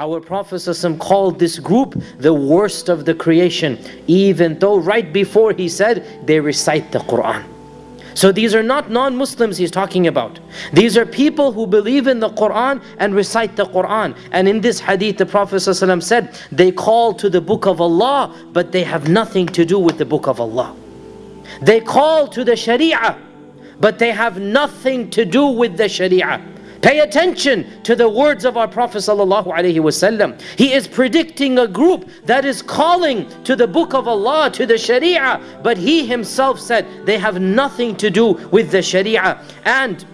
Our Prophet called this group the worst of the creation, even though right before he said they recite the Quran. So these are not non-Muslims he's talking about. These are people who believe in the Quran and recite the Quran. And in this hadith the Prophet said, they call to the book of Allah, but they have nothing to do with the book of Allah. They call to the Sharia, but they have nothing to do with the Sharia. Pay attention to the words of our Prophet ﷺ. He is predicting a group that is calling to the book of Allah, to the Sharia, but he himself said they have nothing to do with the Sharia. And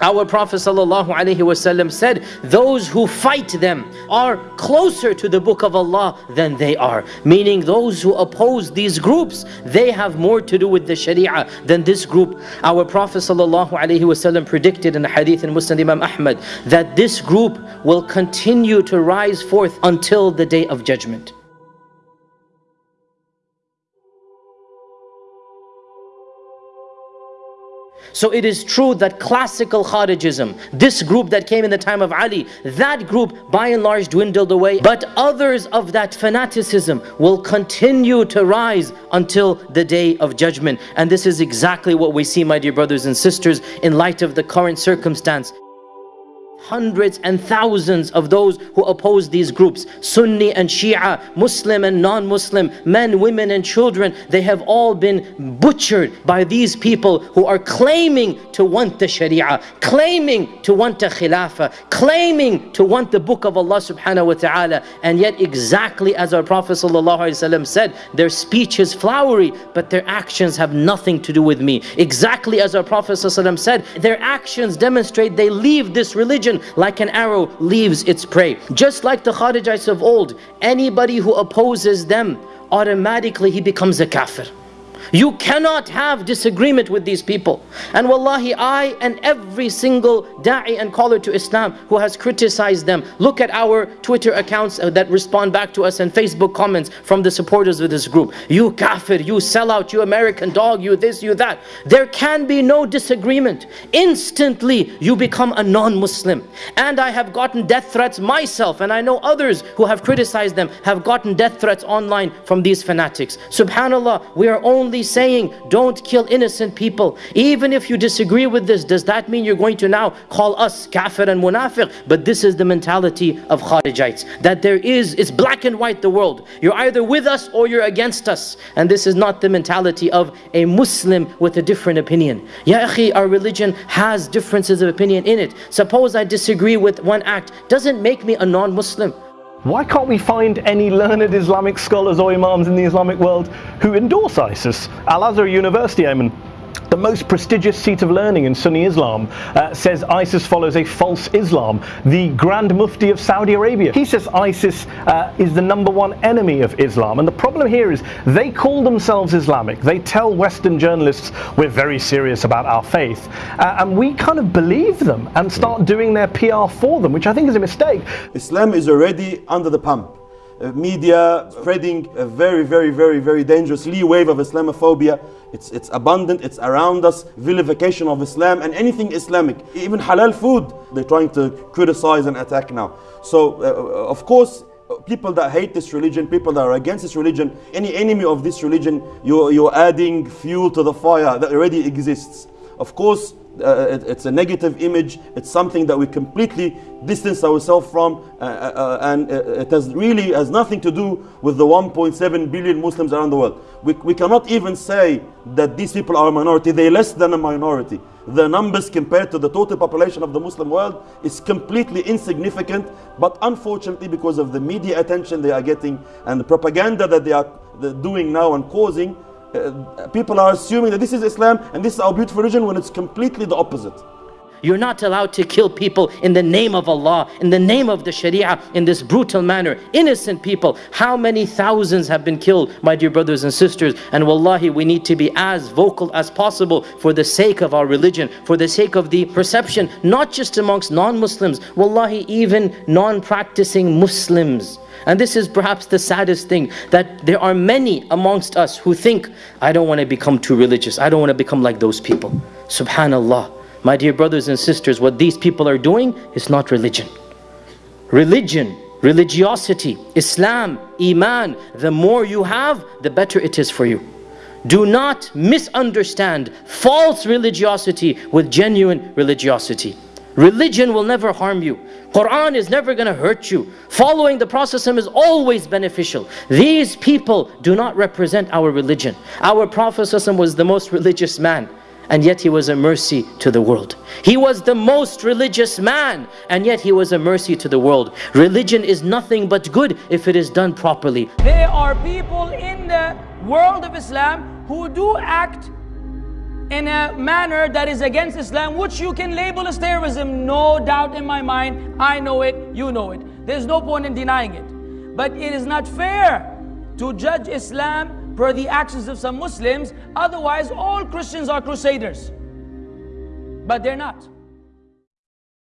our Prophet ﷺ said, those who fight them are closer to the book of Allah than they are. Meaning those who oppose these groups, they have more to do with the Sharia than this group. Our Prophet ﷺ predicted in the hadith in Muslim Imam Ahmad that this group will continue to rise forth until the day of judgment. So it is true that classical Kharijism, this group that came in the time of Ali, that group by and large dwindled away. But others of that fanaticism will continue to rise until the day of judgment. And this is exactly what we see, my dear brothers and sisters, in light of the current circumstance hundreds and thousands of those who oppose these groups. Sunni and Shia, Muslim and non-Muslim, men, women and children they have all been butchered by these people who are claiming to want the Sharia claiming to want the Khilafah claiming to want the book of Allah subhanahu wa ta'ala. And yet exactly as our Prophet said their speech is flowery but their actions have nothing to do with me. Exactly as our Prophet said their actions demonstrate they leave this religion like an arrow leaves its prey. Just like the Kharijites of old, anybody who opposes them, automatically he becomes a kafir. You cannot have disagreement with these people. And wallahi, I and every single da'i and caller to Islam who has criticized them, look at our Twitter accounts uh, that respond back to us and Facebook comments from the supporters of this group. You kafir, you sellout, you American dog, you this, you that. There can be no disagreement. Instantly, you become a non-Muslim. And I have gotten death threats myself, and I know others who have criticized them have gotten death threats online from these fanatics. Subhanallah, we are only saying, don't kill innocent people. Even if you disagree with this, does that mean you're going to now call us kafir and munafiq? But this is the mentality of Kharijites. That there is, it's black and white the world. You're either with us or you're against us. And this is not the mentality of a Muslim with a different opinion. Ya akhi, our religion has differences of opinion in it. Suppose I disagree with one act, doesn't make me a non-Muslim. Why can't we find any learned Islamic scholars or imams in the Islamic world who endorse ISIS? Al-Azhar University, Ayman, the most prestigious seat of learning in Sunni Islam, uh, says ISIS follows a false Islam. The Grand Mufti of Saudi Arabia, he says ISIS uh, is the number one enemy of Islam. And the problem here is they call themselves Islamic. They tell Western journalists we're very serious about our faith. Uh, and we kind of believe them and start doing their PR for them, which I think is a mistake. Islam is already under the pump. Uh, media spreading a very, very, very, very dangerous lee wave of Islamophobia. It's, it's abundant, it's around us, vilification of Islam and anything Islamic. Even halal food, they're trying to criticize and attack now. So, uh, uh of course, people that hate this religion, people that are against this religion, any enemy of this religion, you're, you're adding fuel to the fire that already exists. Of course, uh, it, it's a negative image. It's something that we completely distance ourselves from, uh, uh, uh and uh, it has really has nothing to do with the 1.7 billion Muslims around the world. We, we cannot even say that these people are a minority. They're less than a minority. The numbers compared to the total population of the Muslim world is completely insignificant. But unfortunately, because of the media attention they are getting and the propaganda that they are doing now and causing, uh, Uh, people are assuming that this is Islam and this is our beautiful religion when it's completely the opposite. You're not allowed to kill people in the name of Allah, in the name of the Sharia, in this brutal manner. Innocent people. How many thousands have been killed, my dear brothers and sisters? And wallahi, we need to be as vocal as possible for the sake of our religion, for the sake of the perception, not just amongst non-Muslims, wallahi, even non-practicing Muslims. And this is perhaps the saddest thing, that there are many amongst us who think, I don't want to become too religious. I don't want to become like those people. Subhanallah. My dear brothers and sisters, what these people are doing is not religion. Religion religiosity, Islam, Iman, the more you have, the better it is for you. Do not misunderstand false religiosity with genuine religiosity. Religion will never harm you. Quran is never going to hurt you. Following the Prophet is always beneficial. These people do not represent our religion. Our Prophet was the most religious man and yet he was a mercy to the world. He was the most religious man, and yet he was a mercy to the world. Religion is nothing but good if it is done properly. There are people in the world of Islam who do act in a manner that is against Islam, which you can label as terrorism. No doubt in my mind. I know it, you know it. There's no point in denying it. But it is not fair to judge Islam per the actions of some Muslims. Otherwise, all Christians are crusaders. But they're not.